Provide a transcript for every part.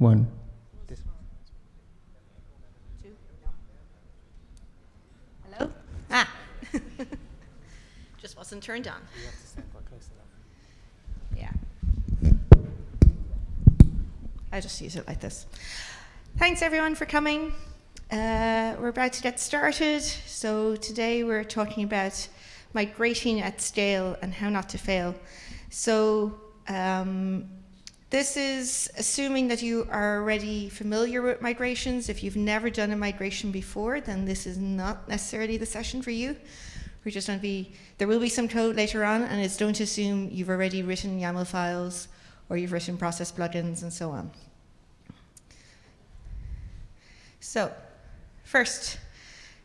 one. Hello? Ah. Just wasn't turned on. Yeah. I just use it like this. Thanks everyone for coming. Uh, we're about to get started. So today we're talking about migrating at scale and how not to fail. So um, this is assuming that you are already familiar with migrations. If you've never done a migration before, then this is not necessarily the session for you. We're just going to be, there will be some code later on, and it's don't assume you've already written YAML files or you've written process plugins and so on. So, first,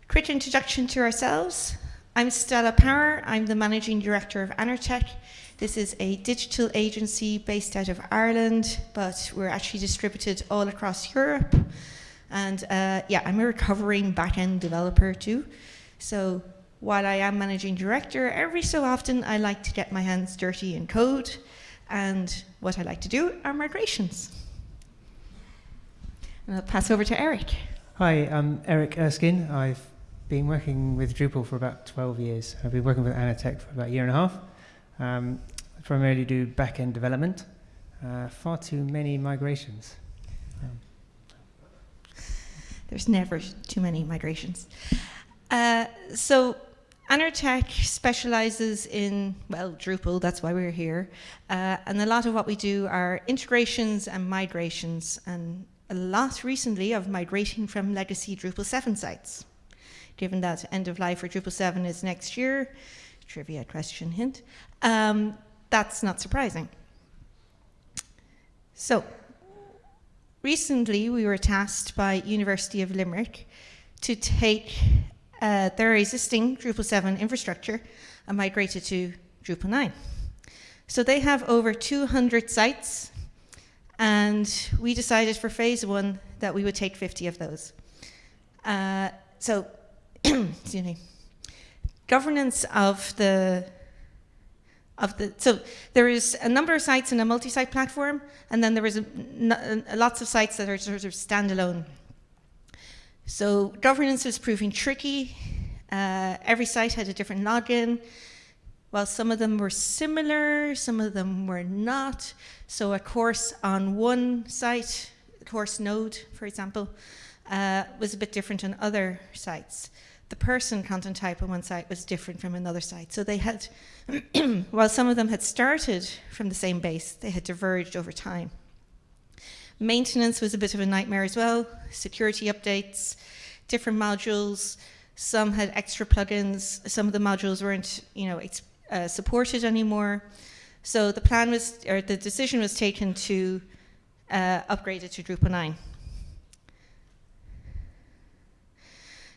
quick introduction to ourselves. I'm Stella Power. I'm the Managing Director of Annertech. This is a digital agency based out of Ireland, but we're actually distributed all across Europe. And uh, yeah, I'm a recovering back-end developer too. So while I am managing director, every so often I like to get my hands dirty in code. And what I like to do are migrations. And I'll pass over to Eric. Hi, I'm Eric Erskine. I've been working with Drupal for about 12 years. I've been working with Annertech for about a year and a half. Um, primarily do back-end development, uh, far too many migrations. Um. There's never too many migrations. Uh, so Annertech specializes in, well, Drupal, that's why we're here. Uh, and a lot of what we do are integrations and migrations, and a lot recently of migrating from legacy Drupal 7 sites. Given that end of life for Drupal 7 is next year, trivia question hint, um, that's not surprising. So, recently we were tasked by University of Limerick to take uh, their existing Drupal 7 infrastructure and migrate it to Drupal 9. So they have over 200 sites, and we decided for phase one that we would take 50 of those. Uh, so, excuse me, governance of the of the so there is a number of sites in a multi-site platform and then there is a, a, lots of sites that are sort of standalone. So governance is proving tricky. Uh, every site had a different login. While some of them were similar some of them were not. So a course on one site course node for example uh, was a bit different on other sites the person content type on one site was different from another site. So they had, while some of them had started from the same base, they had diverged over time. Maintenance was a bit of a nightmare as well. Security updates, different modules. Some had extra plugins. Some of the modules weren't, you know, uh, supported anymore. So the plan was, or the decision was taken to uh, upgrade it to Drupal 9.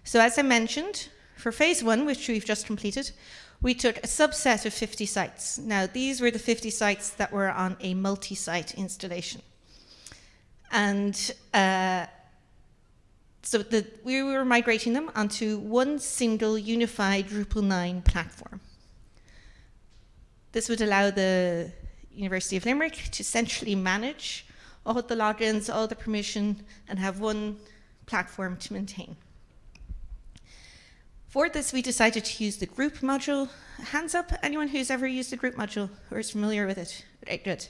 So as I mentioned, for phase one, which we've just completed, we took a subset of 50 sites. Now, these were the 50 sites that were on a multi-site installation. And uh, so the, we were migrating them onto one single unified Drupal 9 platform. This would allow the University of Limerick to centrally manage all the logins, all the permission, and have one platform to maintain. For this, we decided to use the group module. Hands up, anyone who's ever used the group module or is familiar with it? Right, good.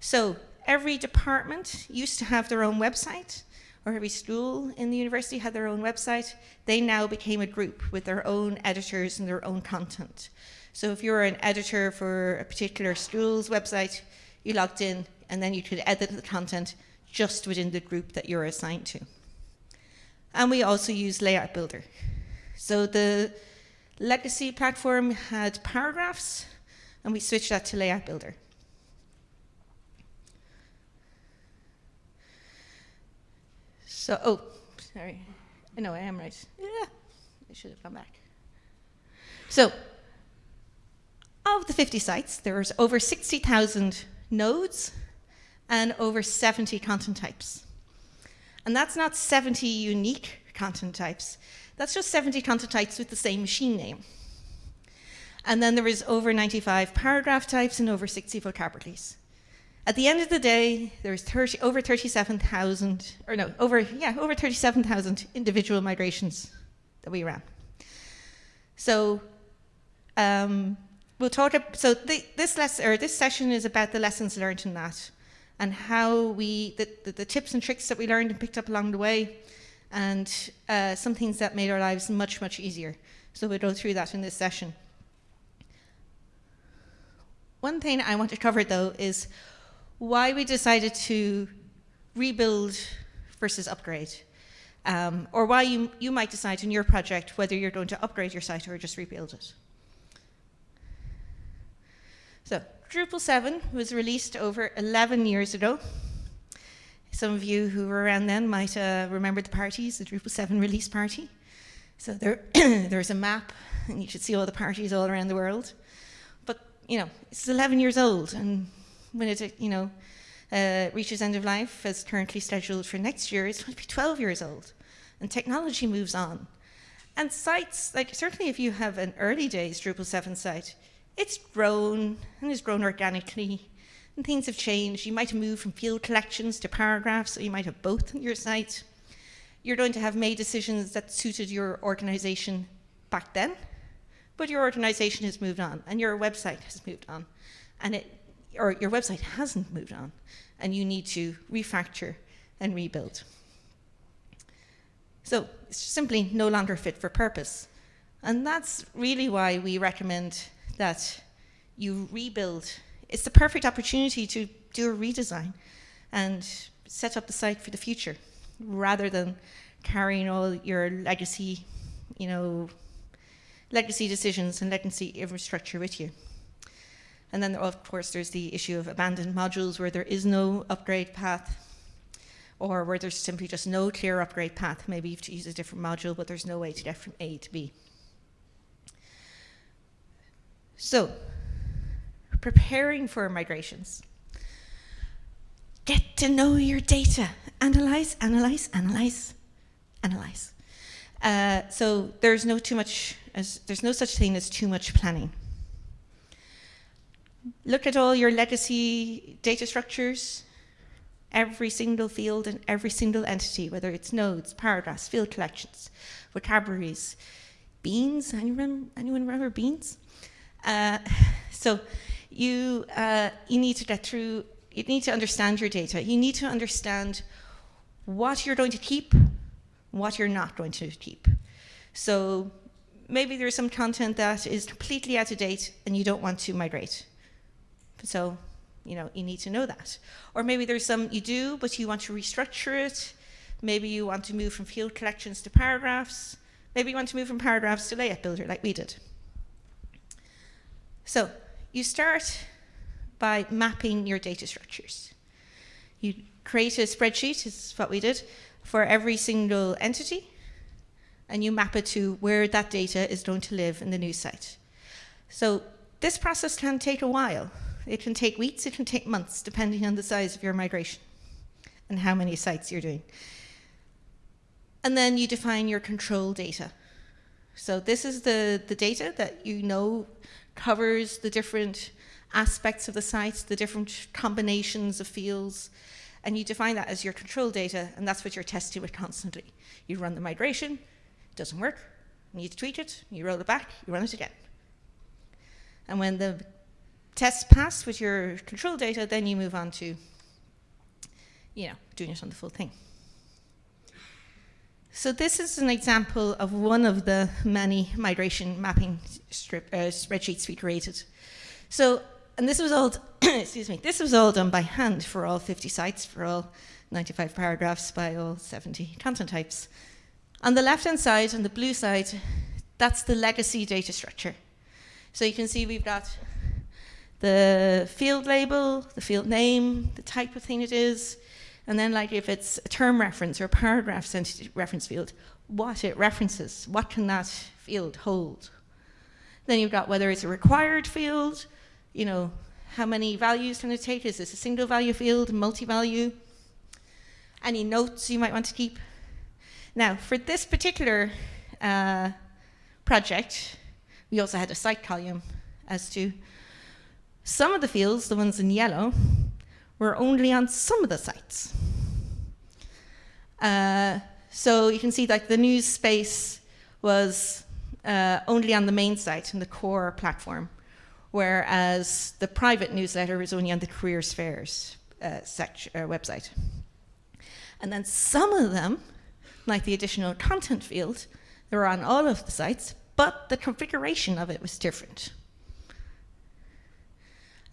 So every department used to have their own website, or every school in the university had their own website. They now became a group with their own editors and their own content. So if you were an editor for a particular school's website, you logged in and then you could edit the content just within the group that you're assigned to. And we also use Layout Builder. So the legacy platform had paragraphs, and we switched that to Layout Builder. So, oh, sorry. I know I am right. Yeah, I should have gone back. So, of the 50 sites, there's over 60,000 nodes and over 70 content types. And that's not 70 unique content types. That's just 70 content types with the same machine name. And then there is over 95 paragraph types and over 60 vocabularies. At the end of the day, there's 30, over 37,000, or no, over, yeah, over 37,000 individual migrations that we ran. So um, we'll talk, so the, this, lesson, or this session is about the lessons learned in that and how we, the, the, the tips and tricks that we learned and picked up along the way and uh, some things that made our lives much, much easier. So we'll go through that in this session. One thing I want to cover though is why we decided to rebuild versus upgrade. Um, or why you, you might decide in your project whether you're going to upgrade your site or just rebuild it. So Drupal 7 was released over 11 years ago. Some of you who were around then might uh, remember the parties, the Drupal 7 release party. So there, there's a map, and you should see all the parties all around the world. But, you know, it's 11 years old, and when it, you know, uh, reaches end of life, as currently scheduled for next year, it's going to be 12 years old. And technology moves on. And sites, like certainly if you have an early days Drupal 7 site, it's grown and has grown organically and things have changed. You might have moved from field collections to paragraphs, or you might have both on your site. You're going to have made decisions that suited your organization back then, but your organization has moved on and your website has moved on. And it or your website hasn't moved on and you need to refactor and rebuild. So it's simply no longer fit for purpose. And that's really why we recommend that you rebuild. It's the perfect opportunity to do a redesign and set up the site for the future rather than carrying all your legacy, you know, legacy decisions and legacy infrastructure with you. And then, of course, there's the issue of abandoned modules where there is no upgrade path or where there's simply just no clear upgrade path. Maybe you have to use a different module, but there's no way to get from A to B. So, preparing for migrations. Get to know your data. Analyze, analyze, analyze, analyze. Uh, so there's no too much, as, there's no such thing as too much planning. Look at all your legacy data structures, every single field and every single entity, whether it's nodes, paragraphs, field collections, vocabularies, beans, anyone, anyone remember beans? Uh, so you, uh, you need to get through, you need to understand your data. You need to understand what you're going to keep, what you're not going to keep. So maybe there's some content that is completely out of date and you don't want to migrate. So, you know, you need to know that. Or maybe there's some you do, but you want to restructure it. Maybe you want to move from field collections to paragraphs. Maybe you want to move from paragraphs to layout builder like we did. So you start by mapping your data structures. You create a spreadsheet, is what we did, for every single entity, and you map it to where that data is going to live in the new site. So this process can take a while. It can take weeks, it can take months, depending on the size of your migration and how many sites you're doing. And then you define your control data. So this is the, the data that you know covers the different aspects of the site, the different combinations of fields, and you define that as your control data, and that's what you're testing with constantly. You run the migration, it doesn't work, you need to tweak it, you roll it back, you run it again. And when the tests pass with your control data, then you move on to, you know, doing it on the full thing. So this is an example of one of the many migration mapping strip, uh, spreadsheets we created. So, and this was all, excuse me, this was all done by hand for all 50 sites, for all 95 paragraphs by all 70 content types. On the left-hand side, on the blue side, that's the legacy data structure. So you can see we've got the field label, the field name, the type of thing it is, and then like if it's a term reference or a paragraph reference field, what it references, what can that field hold? Then you've got whether it's a required field, you know, how many values can it take? Is this a single value field, multi-value? Any notes you might want to keep? Now, for this particular uh, project, we also had a site column as to some of the fields, the ones in yellow, were only on some of the sites. Uh, so you can see that the news space was uh, only on the main site and the core platform, whereas the private newsletter was only on the careers fairs uh, uh, website. And then some of them, like the additional content field, they were on all of the sites, but the configuration of it was different.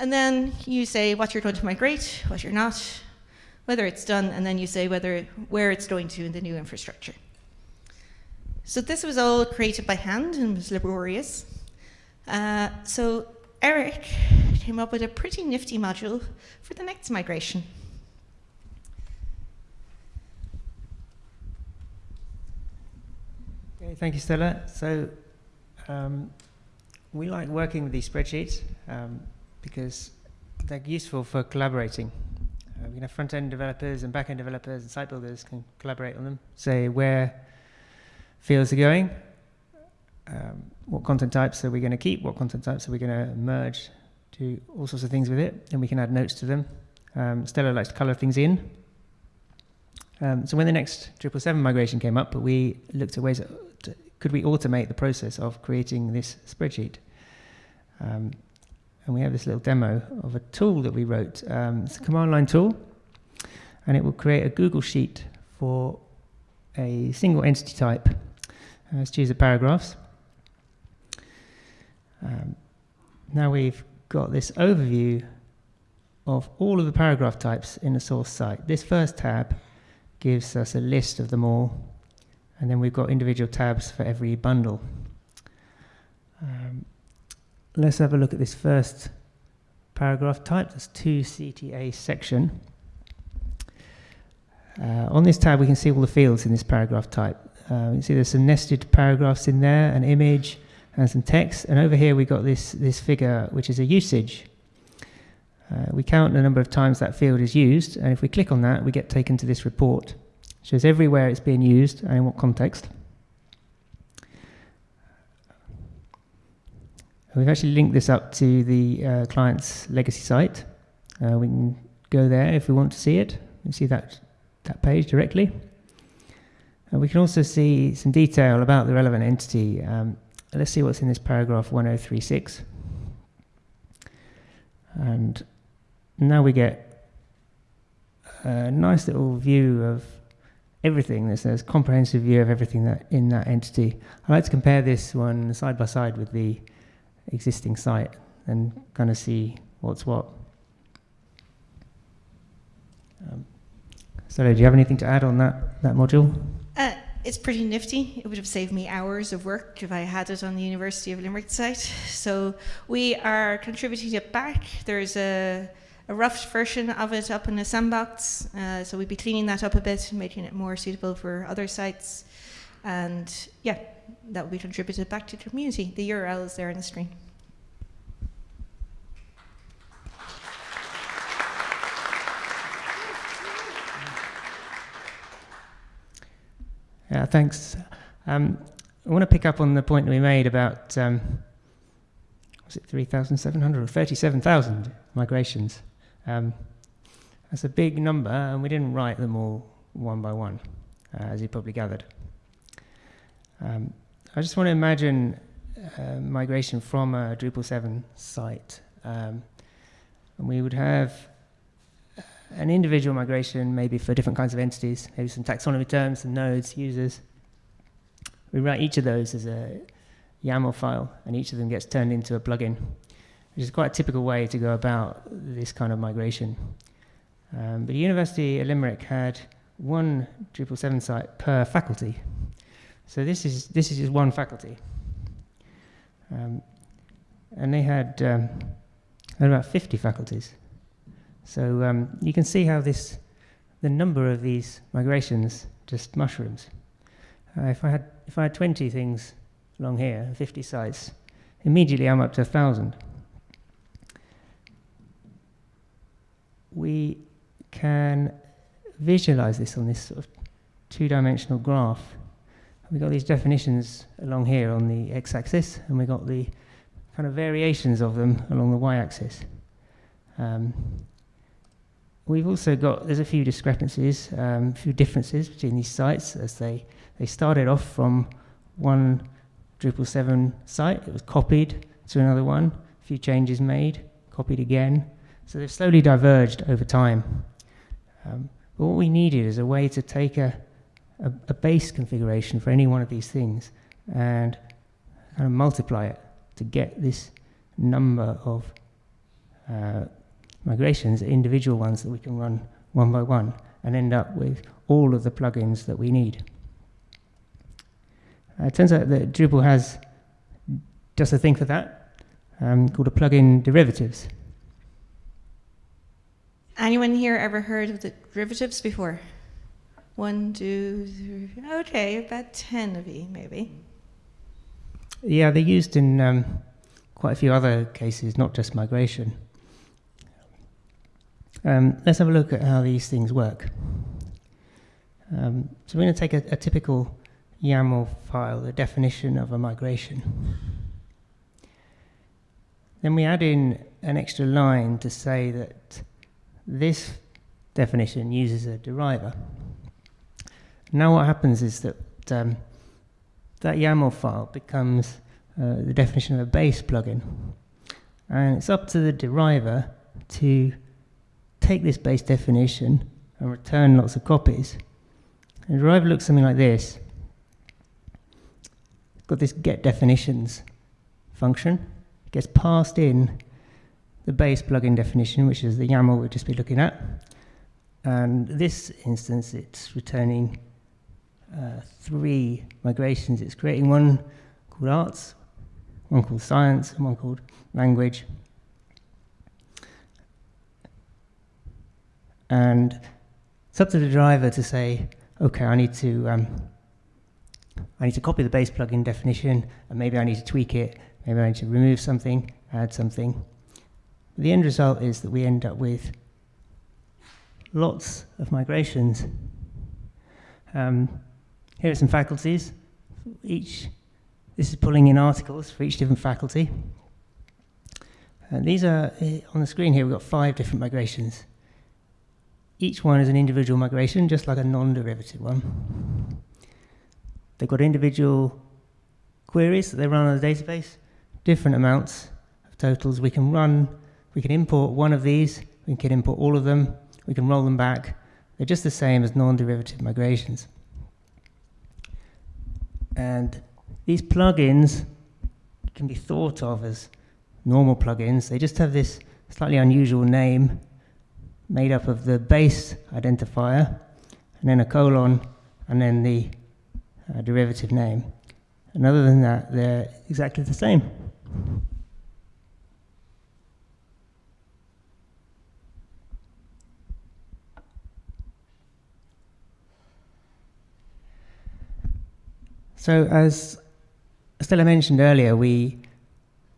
And then you say what you're going to migrate, what you're not, whether it's done, and then you say whether where it's going to in the new infrastructure. So this was all created by hand and was laborious. Uh, so Eric came up with a pretty nifty module for the next migration. Okay, thank you, Stella. So um, we like working with these spreadsheets um, because they're useful for collaborating. Uh, we can have front-end developers and back-end developers and site builders can collaborate on them, say where fields are going, um, what content types are we going to keep, what content types are we going to merge, do all sorts of things with it, and we can add notes to them. Um, Stella likes to color things in. Um, so when the next 777 migration came up, we looked at ways that could we automate the process of creating this spreadsheet. Um, and we have this little demo of a tool that we wrote. Um, it's a command line tool, and it will create a Google Sheet for a single entity type. Uh, let's choose the paragraphs. Um, now we've got this overview of all of the paragraph types in the source site. This first tab gives us a list of them all, and then we've got individual tabs for every bundle. Um, let's have a look at this first paragraph type. That's 2CTA section. Uh, on this tab, we can see all the fields in this paragraph type. Uh, you can see there's some nested paragraphs in there, an image, and some text. And over here, we got this, this figure, which is a usage. Uh, we count the number of times that field is used, and if we click on that, we get taken to this report. It shows everywhere it's being used and in what context. We've actually linked this up to the uh, client's legacy site. Uh, we can go there if we want to see it. You see that, that page directly. And we can also see some detail about the relevant entity. Um, let's see what's in this paragraph 1036. And now we get a nice little view of everything. There's a comprehensive view of everything that in that entity. I like to compare this one side by side with the existing site and kind of see what's what. Um, so, do you have anything to add on that, that module? Uh, it's pretty nifty. It would have saved me hours of work if I had it on the University of Limerick site. So we are contributing it back. There's a, a rough version of it up in the sandbox. Uh, so we'd be cleaning that up a bit, making it more suitable for other sites. And yeah, that will be contributed back to the community. The URL is there on the screen. Yeah, thanks. Um, I want to pick up on the point that we made about um, was it 3,700 or 37,000 migrations. Um, that's a big number, and we didn't write them all one by one, uh, as you probably gathered. Um, I just want to imagine uh, migration from a Drupal 7 site. Um, and we would have an individual migration, maybe for different kinds of entities, maybe some taxonomy terms, some nodes, users. We write each of those as a YAML file, and each of them gets turned into a plugin, which is quite a typical way to go about this kind of migration. Um, but the University of Limerick had one Drupal 7 site per faculty. So this is, this is just one faculty. Um, and they had, um, had about 50 faculties. So um, you can see how this, the number of these migrations just mushrooms. Uh, if I had if I had 20 things along here, 50 sites, immediately I'm up to 1,000. We can visualize this on this sort of two-dimensional graph. We've got these definitions along here on the x-axis, and we've got the kind of variations of them along the y-axis. Um, we've also got, there's a few discrepancies, um, a few differences between these sites as they, they started off from one Drupal 7 site, it was copied to another one, a few changes made, copied again. So they've slowly diverged over time. Um, but what we needed is a way to take a, a, a base configuration for any one of these things and kind of multiply it to get this number of uh, migrations, individual ones that we can run one by one, and end up with all of the plugins that we need. Uh, it turns out that Drupal has just a thing for that, um, called a plugin derivatives. Anyone here ever heard of the derivatives before? One, two, three. Okay, about 10 of you, maybe. Yeah, they're used in um, quite a few other cases, not just migration. Um, let's have a look at how these things work. Um, so we're going to take a, a, typical YAML file, the definition of a migration. Then we add in an extra line to say that this definition uses a deriver. Now what happens is that um, that YAML file becomes uh, the definition of a base plugin. And it's up to the deriver to take this base definition and return lots of copies. And the deriver looks something like this. It's got this get definitions function. It gets passed in the base plugin definition, which is the YAML we've just been looking at. And this instance, it's returning uh, three migrations. It's creating one called arts, one called science, and one called language. And it's up to the deriver to say, okay, I need to um, I need to copy the base plugin definition, and maybe I need to tweak it. Maybe I need to remove something, add something. The end result is that we end up with lots of migrations. Um, here are some faculties. Each, this is pulling in articles for each different faculty. And these are, eh, on the screen here, we've got five different migrations. Each one is an individual migration, just like a non-derivative one. They've got individual queries that they run on the database, different amounts of totals. We can run we can import one of these, we can import all of them, we can roll them back. They're just the same as non-derivative migrations. And these plugins can be thought of as normal plugins. They just have this slightly unusual name made up of the base identifier and then a colon and then the uh, derivative name. And other than that, they're exactly the same. So as Stella mentioned earlier, we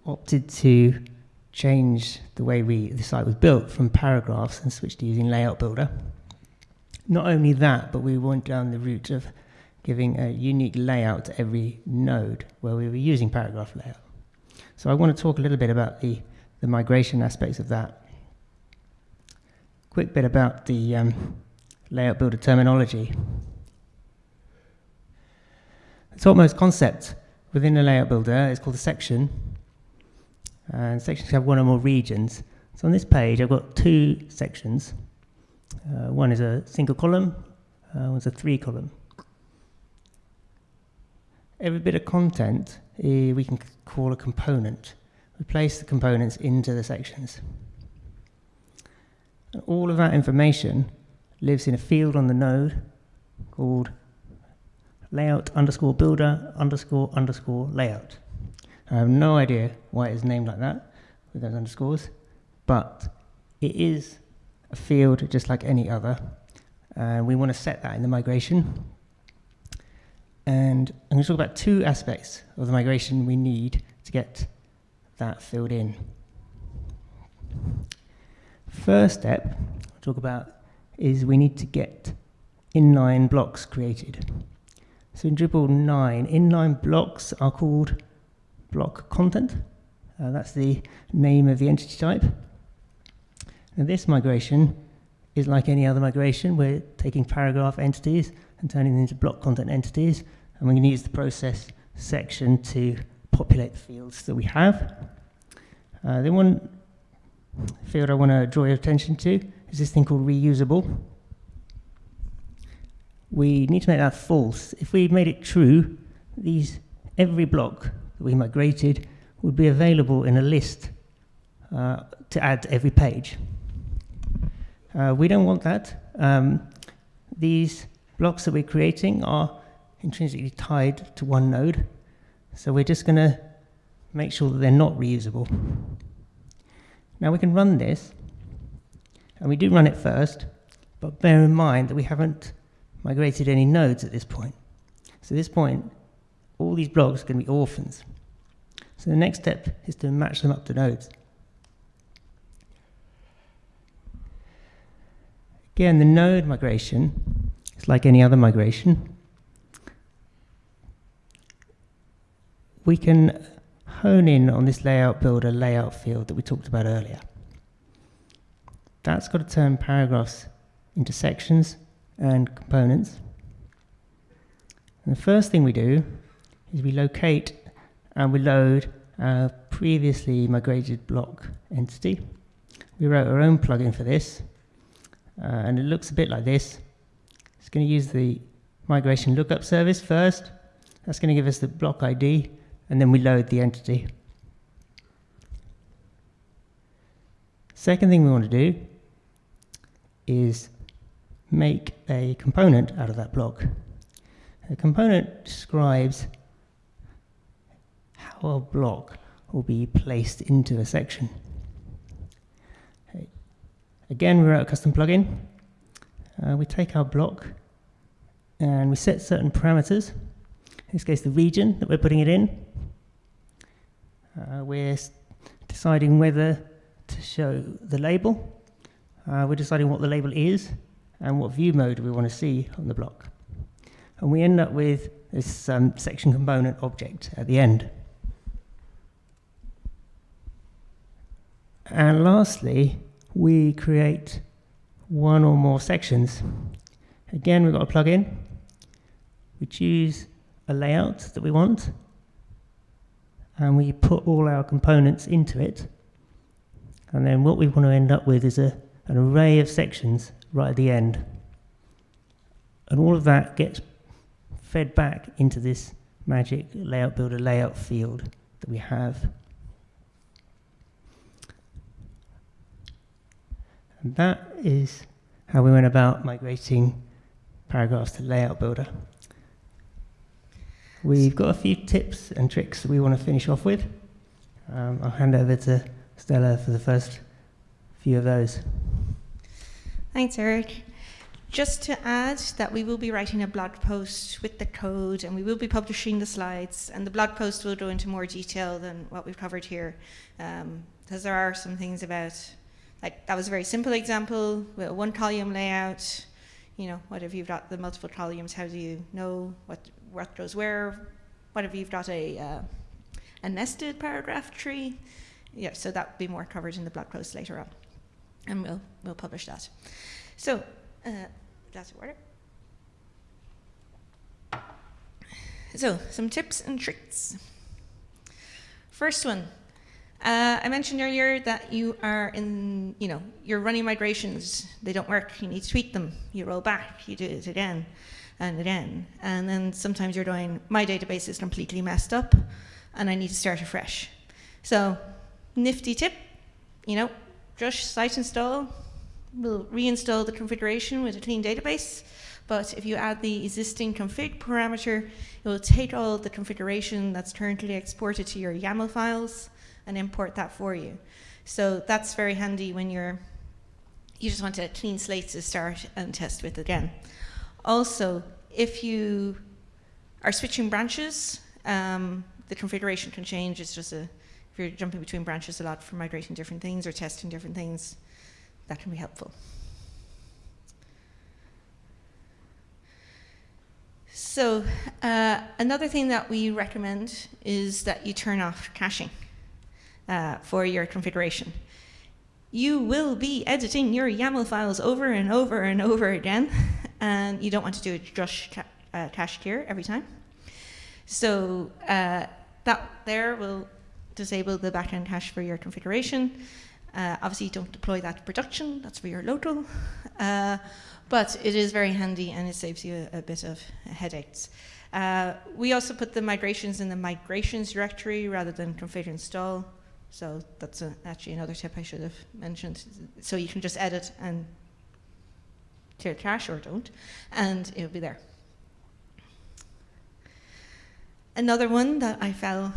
opted to change the way we, the site was built from paragraphs and switched to using Layout Builder. Not only that, but we went down the route of giving a unique layout to every node where we were using paragraph layout. So I want to talk a little bit about the, the migration aspects of that. Quick bit about the um, layout builder terminology. The topmost concept within a layout builder is called a section. And sections have one or more regions. So on this page, I've got two sections. Uh, one is a single column, uh, one's a three column. Every bit of content uh, we can call a component. We place the components into the sections. And all of that information lives in a field on the node called layout underscore builder underscore underscore layout. I have no idea why it is named like that with those underscores, but it is a field just like any other. And we want to set that in the migration. And I'm going to talk about two aspects of the migration we need to get that filled in. First step I'll talk about is we need to get inline blocks created. So in Drupal 9, inline blocks are called block content. Uh, that's the name of the entity type. And this migration is like any other migration. We're taking paragraph entities and turning them into block content entities, and we're going to use the process section to populate the fields that we have. Uh, the one field I want to draw your attention to is this thing called reusable. We need to make that false. If we made it true, these every block that we migrated would be available in a list uh, to add to every page. Uh, we don't want that. Um, these blocks that we're creating are intrinsically tied to one node, so we're just going to make sure that they're not reusable. Now we can run this, and we do run it first, but bear in mind that we haven't migrated any nodes at this point. So at this point, all these blocks are going to be orphans. So the next step is to match them up to nodes. Again, the node migration is like any other migration. We can hone in on this layout builder layout field that we talked about earlier. That's got to turn paragraphs into sections and components. And the first thing we do is we locate and we load our previously migrated block entity. We wrote our own plugin for this, uh, and it looks a bit like this. It's going to use the migration lookup service first. That's going to give us the block ID, and then we load the entity. Second thing we want to do is make a component out of that block. A component describes how a block will be placed into a section. Again, we're at a custom plugin. Uh, we take our block and we set certain parameters. In this case, the region that we're putting it in. Uh, we're deciding whether to show the label. Uh, we're deciding what the label is and what view mode we want to see on the block. And we end up with this um, section component object at the end. And lastly, we create one or more sections. Again, we've got a plugin. We choose a layout that we want, and we put all our components into it. And then what we want to end up with is a, an array of sections right at the end. And all of that gets fed back into this magic layout builder layout field that we have. And that is how we went about migrating paragraphs to Layout Builder. We've got a few tips and tricks that we want to finish off with. Um, I'll hand over to Stella for the first few of those. Thanks, Eric. Just to add that we will be writing a blog post with the code and we will be publishing the slides and the blog post will go into more detail than what we've covered here um, because there are some things about like that was a very simple example with a one column layout. You know, what if you've got the multiple columns? How do you know what what goes where? What if you've got a uh, a nested paragraph tree? Yeah, so that will be more covered in the blog post later on, and we'll we'll publish that. So, uh, that's order. So, some tips and tricks. First one, uh, I mentioned earlier that you are in, you know, you're running migrations. They don't work. You need to tweak them. You roll back. You do it again and again. And then sometimes you're doing, my database is completely messed up and I need to start afresh. So nifty tip, you know, just site install. We'll reinstall the configuration with a clean database. But if you add the existing config parameter, it will take all the configuration that's currently exported to your YAML files and import that for you. So that's very handy when you're you just want a clean slate to start and test with again. Also, if you are switching branches, um, the configuration can change. It's just a, if you're jumping between branches a lot for migrating different things or testing different things, that can be helpful. So uh, another thing that we recommend is that you turn off caching uh, for your configuration. you will be editing your YAML files over and over and over again, and you don't want to do a drush ca uh, cache clear every time. So uh, that there will disable the backend cache for your configuration. Uh, obviously, don't deploy that to production, that's for your local. Uh, but it is very handy and it saves you a, a bit of headaches. Uh, we also put the migrations in the migrations directory rather than config install. So that's a, actually another tip I should have mentioned. So you can just edit and clear cache or don't, and it'll be there. Another one that I fell,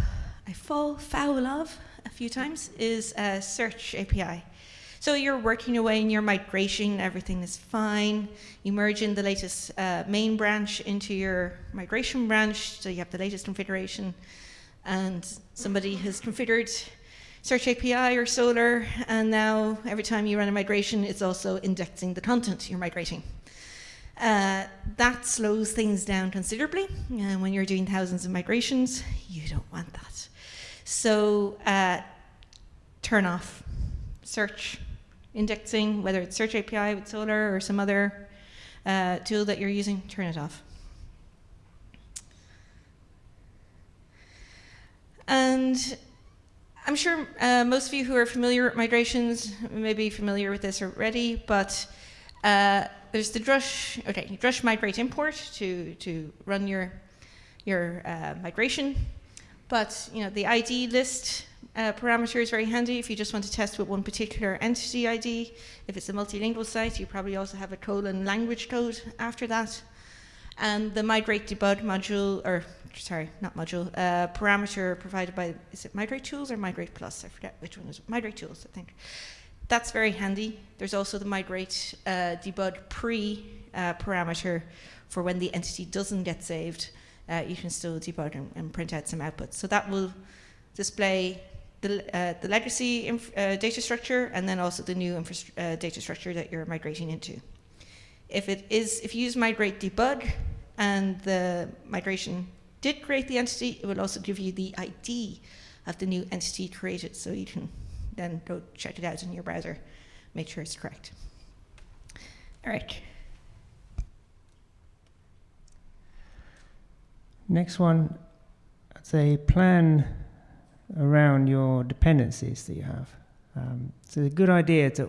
I fall foul of a few times is a search API. So you're working away in your migration, everything is fine. You merge in the latest uh, main branch into your migration branch, so you have the latest configuration. And somebody has configured Search API or Solr, and now every time you run a migration, it's also indexing the content you're migrating. Uh, that slows things down considerably, and when you're doing thousands of migrations, you don't want that. So uh, turn off search indexing, whether it's Search API with Solr or some other uh, tool that you're using, turn it off. And I'm sure uh, most of you who are familiar with migrations may be familiar with this already, but uh, there's the drush, okay, drush migrate import to, to run your, your uh, migration. But you know, the ID list uh, parameter is very handy if you just want to test with one particular entity ID. If it's a multilingual site, you probably also have a colon language code after that. And the migrate debug module, or sorry, not module, uh, parameter provided by, is it Migrate Tools or Migrate Plus? I forget which one is Migrate Tools, I think. That's very handy. There's also the migrate uh, debug pre uh, parameter for when the entity doesn't get saved. Uh, you can still debug and, and, print out some outputs. So that will display the, uh, the legacy uh, data structure and then also the new uh, data structure that you're migrating into. If it is, if you use migrate debug and the migration did create the entity, it will also give you the ID of the new entity created so you can then go check it out in your browser, make sure it's correct. All right. Next one, I'd say plan around your dependencies that you have. Um, so it's a good idea to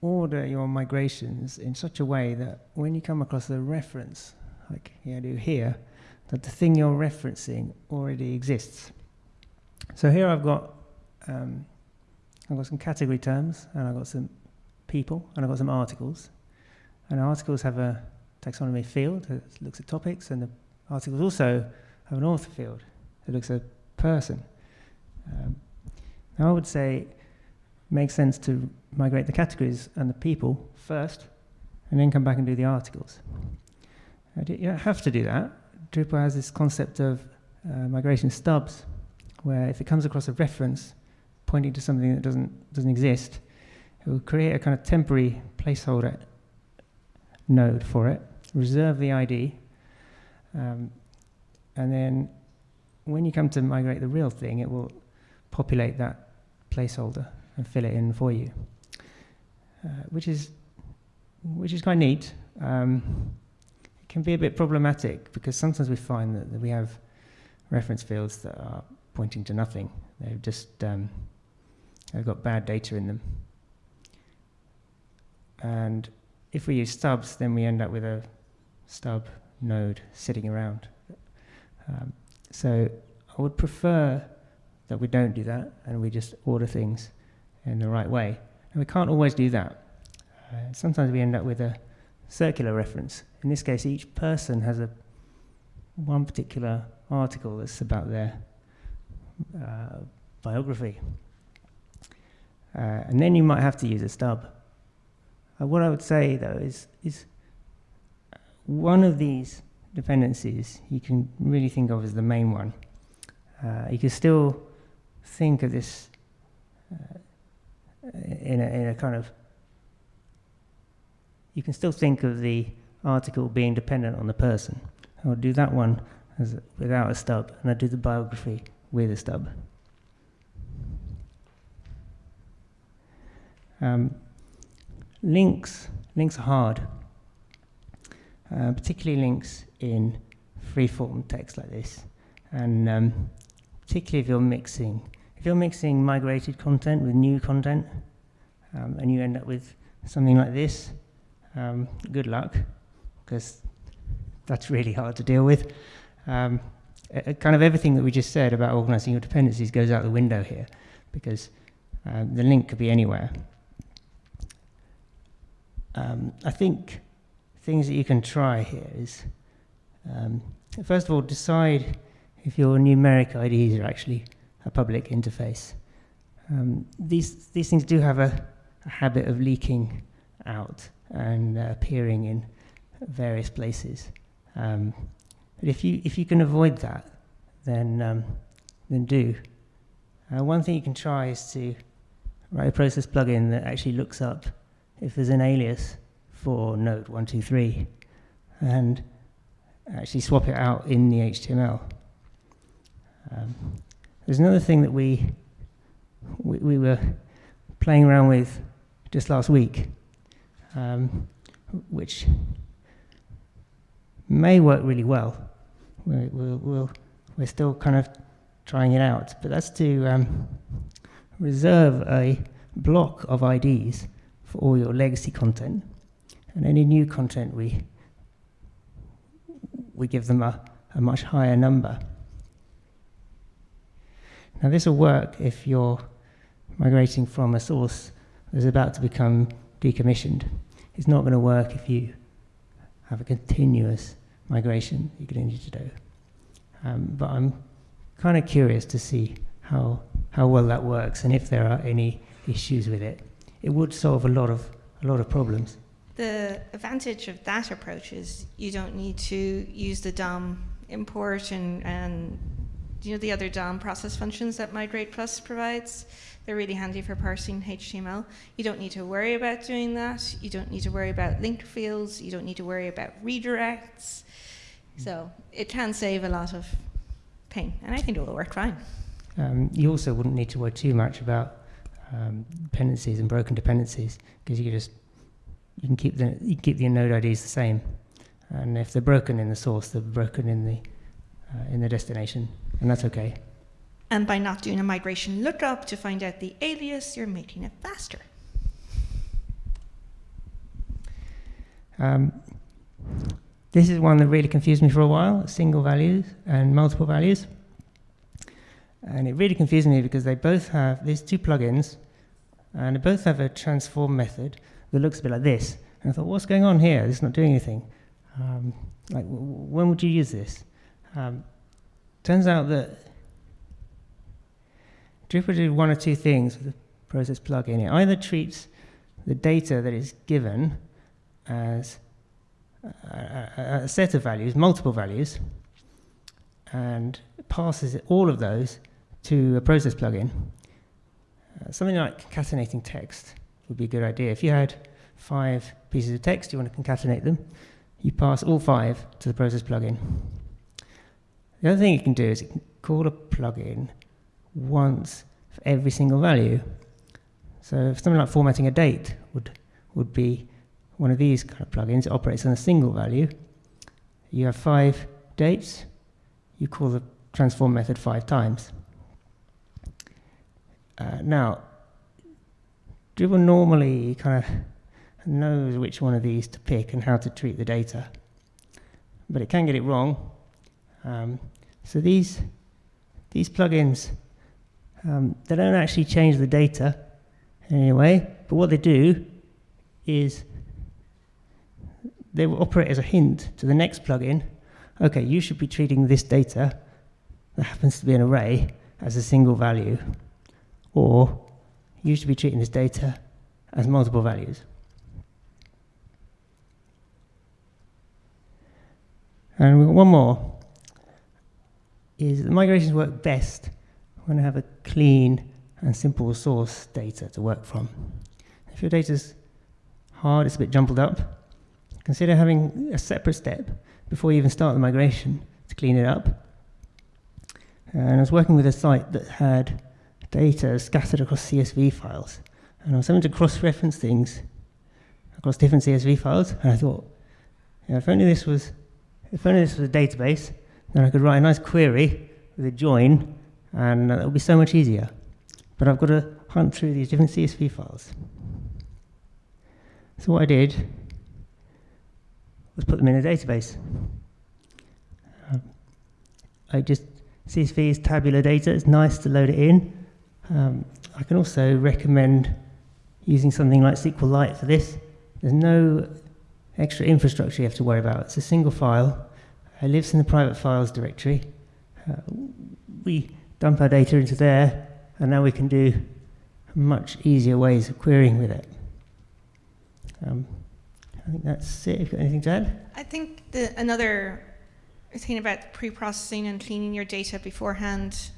order your migrations in such a way that when you come across a reference, like you do here, that the thing you're referencing already exists. So here I've got um, I've got some category terms, and I've got some people, and I've got some articles. And articles have a taxonomy field that looks at topics, and the articles also have an author field that looks at a person. Um, now I would say it makes sense to migrate the categories and the people first, and then come back and do the articles. You don't have to do that. Drupal has this concept of uh, migration stubs, where if it comes across a reference pointing to something that doesn't, doesn't exist, it will create a kind of temporary placeholder node for it, reserve the ID, um, and then when you come to migrate the real thing, it will populate that placeholder and fill it in for you, uh, which is which is quite neat. Um, it can be a bit problematic because sometimes we find that, that, we have reference fields that are pointing to nothing. They've just um, they've got bad data in them. And if we use stubs, then we end up with a stub node sitting around. Um, so I would prefer that we don't do that and we just order things in the right way. And we can't always do that. Uh, sometimes we end up with a circular reference. In this case, each person has a one particular article that's about their uh, biography. Uh, and then you might have to use a stub. Uh, what I would say, though, is, is one of these dependencies you can really think of as the main one. Uh, you can still think of this uh, in, a, in a kind of, you can still think of the article being dependent on the person. I'll do that one as, without a stub, and I'll do the biography with a stub. Um, links, links are hard, uh, particularly links in free-form text like this, and um, particularly if you're mixing, if you're mixing migrated content with new content, um, and you end up with something like this, um, good luck, because that's really hard to deal with. Um, kind of everything that we just said about organizing your dependencies goes out the window here, because um, the link could be anywhere. Um, I think things that you can try here is, um, first of all, decide if your numeric IDs are actually a public interface. Um, these, these things do have a, a habit of leaking out and uh, appearing in various places. Um, but if you, if you can avoid that, then, um, then do. Uh, one thing you can try is to write a process plugin that actually looks up if there's an alias for node 123 and actually swap it out in the HTML. Um, there's another thing that we, we, we, were playing around with just last week, um, which may work really well. We're, we're, we'll, we're still kind of trying it out, but that's to um, reserve a block of IDs for all your legacy content, and any new content we we give them a, a much higher number. Now this will work if you're migrating from a source that's about to become decommissioned. It's not going to work if you have a continuous migration you're going to need to do. Um, but I'm kind of curious to see how, how well that works and if there are any issues with it. It would solve a lot of, a lot of problems. The advantage of that approach is you don't need to use the DOM import and, and you know the other DOM process functions that Migrate Plus provides. They're really handy for parsing HTML. You don't need to worry about doing that. You don't need to worry about link fields. You don't need to worry about redirects. So it can save a lot of pain, and I think it will work fine. Um, you also wouldn't need to worry too much about um, dependencies and broken dependencies because you can just you can keep the you can keep the node IDs the same, and if they're broken in the source, they're broken in the uh, in the destination, and that's okay. And by not doing a migration lookup to find out the alias, you're making it faster. Um, this is one that really confused me for a while, single values and multiple values. And it really confused me because they both have these two plugins, and they both have a transform method that looks a bit like this. And I thought, what's going on here? This is not doing anything. Um, like, when would you use this? Um, turns out that Drupal did one or two things with the process plugin. It either treats the data that is given as a, a set of values, multiple values, and passes all of those to a process plugin. Uh, something like concatenating text would be a good idea. If you had five pieces of text, you want to concatenate them, you pass all five to the process plugin. The other thing you can do is you can call a plugin once for every single value. So something like formatting a date would, would be one of these kind of plugins. It operates on a single value. You have five dates. You call the transform method five times. Uh, now, Drupal normally kind of knows which one of these to pick and how to treat the data, but it can get it wrong. Um, so these these plugins um, they don't actually change the data in any way, but what they do is they will operate as a hint to the next plugin. Okay, you should be treating this data that happens to be an array as a single value, or you should be treating this data as multiple values. And one more, is the migrations work best when I have a clean and simple source data to work from. If your data's hard, it's a bit jumbled up, Consider having a separate step before you even start the migration to clean it up. And I was working with a site that had data scattered across CSV files. and I was having to cross-reference things across different CSV files, and I thought, you know, if only this was, if only this was a database, then I could write a nice query with a join, and it would be so much easier. But I've got to hunt through these different CSV files. So what I did was put them in a database. Um, I just, CSV is tabular data, it's nice to load it in. Um, I can also recommend using something like SQLite for this. There's no extra infrastructure you have to worry about. It's a single file. It lives in the private files directory. Uh, we dump our data into there, and now we can do much easier ways of querying with it. Um, I think that's it. Have got anything to add? I think the, another thing about pre-processing and cleaning your data beforehand,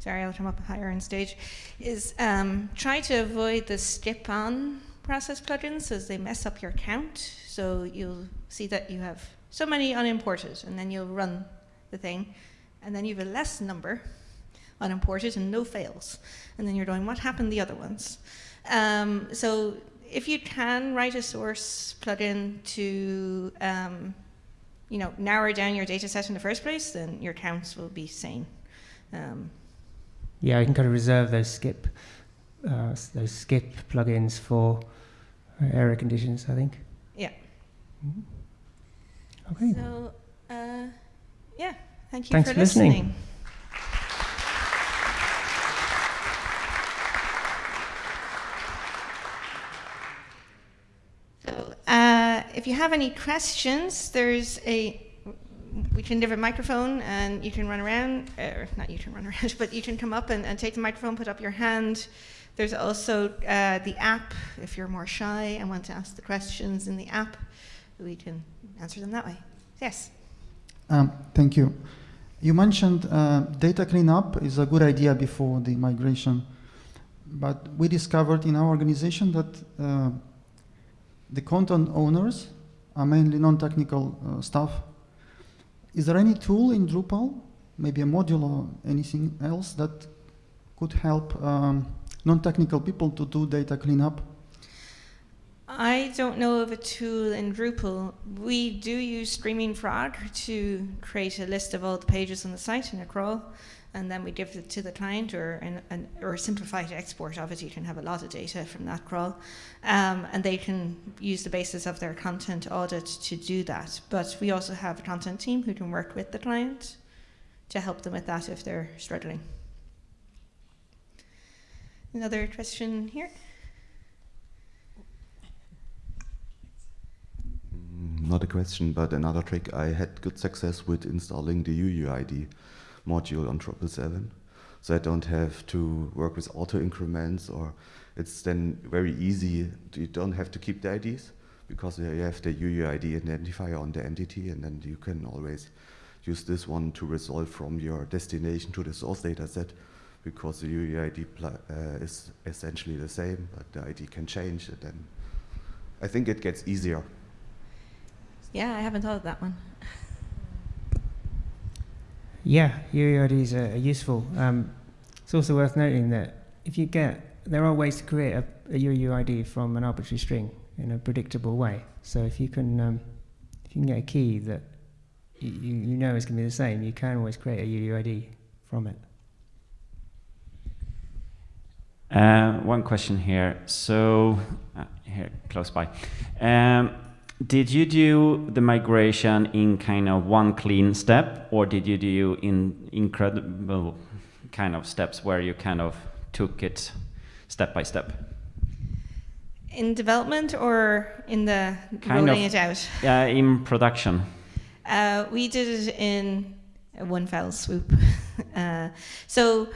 sorry, I'll come up higher on stage, is um, try to avoid the skip-on process plugins as they mess up your count. So you'll see that you have so many unimported, and then you'll run the thing, and then you have a less number unimported and no fails. And then you're going, what happened the other ones? Um, so if you can write a source plugin to um, you know, narrow down your data set in the first place, then your counts will be sane. Um, yeah, you can kind of reserve those skip uh, those skip plugins for uh, error conditions, I think. Yeah. Mm -hmm. Okay. So, uh, yeah, thank you Thanks for, listening. listening. if you have any questions, there's a we can give a microphone and you can run around, or not you can run around, but you can come up and, and take the microphone, put up your hand. There's also uh, the app, if you're more shy and want to ask the questions in the app, we can answer them that way. Yes? Um, thank you. You mentioned uh, data cleanup is a good idea before the migration, but we discovered in our organization that uh, the content owners are mainly non-technical uh, staff. Is there any tool in Drupal, maybe a module or anything else that could help um, non-technical people to do data cleanup? I don't know of a tool in Drupal. We do use Screaming Frog to create a list of all the pages on the site in a crawl and then we give it to the client or an, an, or simplified export of it. You can have a lot of data from that crawl, um, and they can use the basis of their content audit to do that. But we also have a content team who can work with the client to help them with that if they're struggling. Another question here. Mm, not a question, but another trick. I had good success with installing the UUID module on 777. So I don't have to work with auto increments or it's then very easy. You don't have to keep the IDs because you have the UUID identifier on the entity and then you can always use this one to resolve from your destination to the source data set because the UUID uh, is essentially the same, but the ID can change it. And I think it gets easier. Yeah, I haven't thought of that one. Yeah, UUIDs are useful. Um, it's also worth noting that if you get, there are ways to create a, a UUID from an arbitrary string in a predictable way. So if you can, um, if you can get a key that you, you know is going to be the same, you can always create a UUID from it. Uh, one question here. So, uh, here, close by. Um, did you do the migration in kind of one clean step, or did you do in incredible kind of steps where you kind of took it step by step? In development or in the kind rolling of, it out? Yeah, in production. Uh, we did it in one fell swoop. uh, so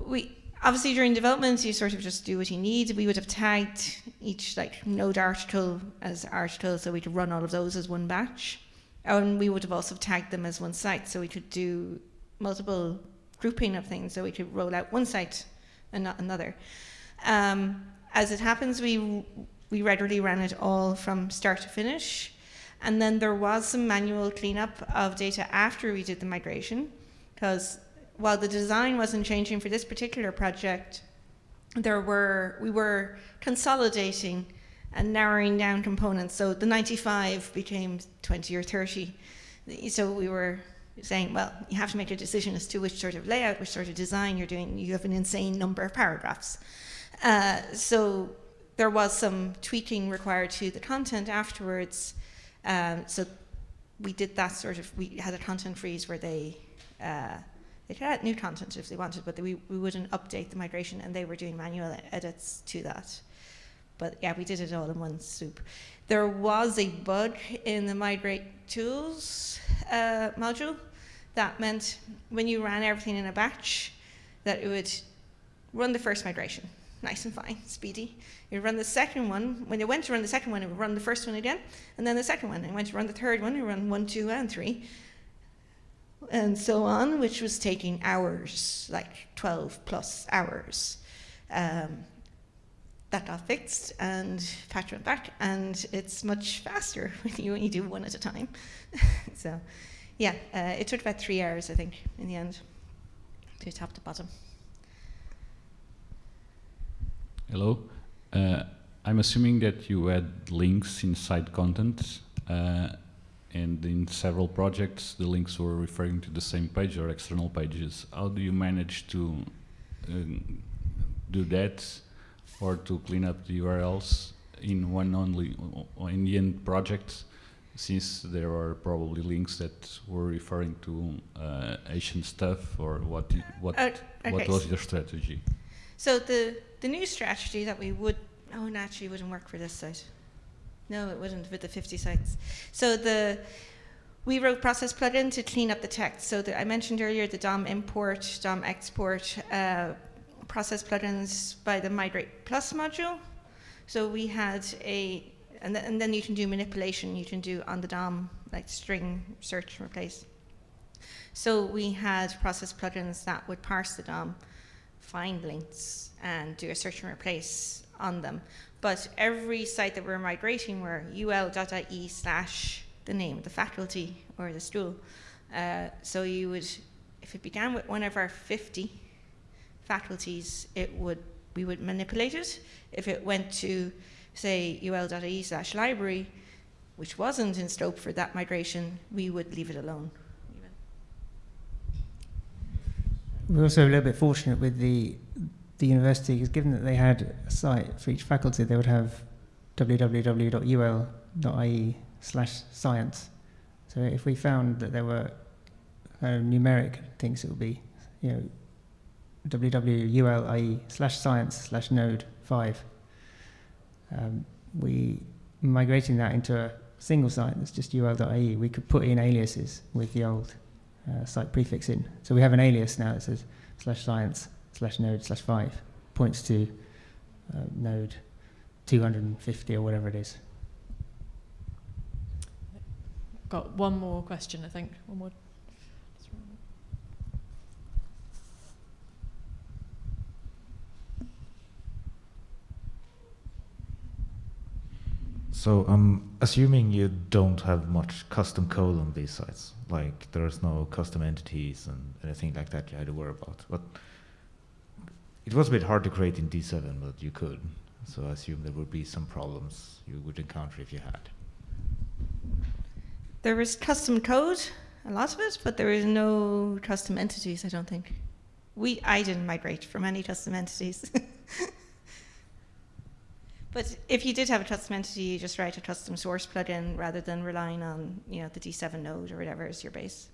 we obviously during development you sort of just do what you need. We would have tagged each like node article as article so we could run all of those as one batch. And we would have also tagged them as one site so we could do multiple grouping of things so we could roll out one site and not another. Um, as it happens, we, we regularly ran it all from start to finish. And then there was some manual cleanup of data after we did the migration because while the design wasn't changing for this particular project, there were we were consolidating and narrowing down components. So the 95 became 20 or 30. So we were saying, well, you have to make a decision as to which sort of layout, which sort of design you're doing. You have an insane number of paragraphs. Uh, so there was some tweaking required to the content afterwards. Um, so we did that sort of, we had a content freeze where they, uh, they could add new content if they wanted, but we, we wouldn't update the migration and they were doing manual edits to that. But yeah, we did it all in one swoop. There was a bug in the migrate tools uh, module that meant when you ran everything in a batch, that it would run the first migration, nice and fine, speedy. It would run the second one. When it went to run the second one, it would run the first one again, and then the second one. And it went to run the third one, it would run one, two, and three, and so on, which was taking hours, like 12 plus hours. Um, that got fixed and went back and it's much faster when you only do one at a time. so yeah, uh, it took about three hours, I think, in the end, to top to bottom. Hello. Uh, I'm assuming that you add links inside content, uh, and in several projects, the links were referring to the same page or external pages. How do you manage to um, do that, or to clean up the URLs in one only in the end project? since there are probably links that were referring to uh, Asian stuff, or what what uh, okay. what was your strategy? So the the new strategy that we would oh naturally wouldn't work for this site. No, it wouldn't with the 50 sites. So the we wrote process plugin to clean up the text. So the, I mentioned earlier the DOM import, DOM export uh, process plugins by the Migrate Plus module. So we had a and, th and then you can do manipulation, you can do on the DOM, like string, search, and replace. So we had process plugins that would parse the DOM, find links, and do a search and replace on them. But every site that we're migrating were ul.ie slash the name of the faculty or the school. Uh, so you would, if it began with one of our 50 faculties, it would we would manipulate it. If it went to say ul.ie slash library, which wasn't in scope for that migration, we would leave it alone. We're also a little bit fortunate with the the university, because given that they had a site for each faculty, they would have www.ul.ie slash science. So if we found that there were of numeric things, it would be, you know, www.ul.ie slash science slash node 5 um, we migrating that into a single site that's just ul.ie, we could put in aliases with the old uh, site prefix in. So we have an alias now that says slash science slash node slash 5, points to uh, node 250 or whatever it is. Got one more question, I think. One more. So I'm assuming you don't have much custom code on these sites. Like there's no custom entities and anything like that you had to worry about. But it was a bit hard to create in D7, but you could. So I assume there would be some problems you would encounter if you had. There is custom code, a lot of it, but there is no custom entities, I don't think. We, I didn't migrate from any custom entities. But if you did have a custom entity, you just write a custom source plugin rather than relying on you know the D7 node or whatever is your base.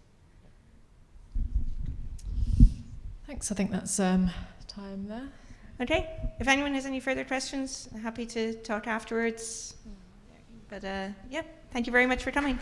Thanks. I think that's um, time there. Okay. If anyone has any further questions, I'm happy to talk afterwards. But uh, yeah, thank you very much for coming.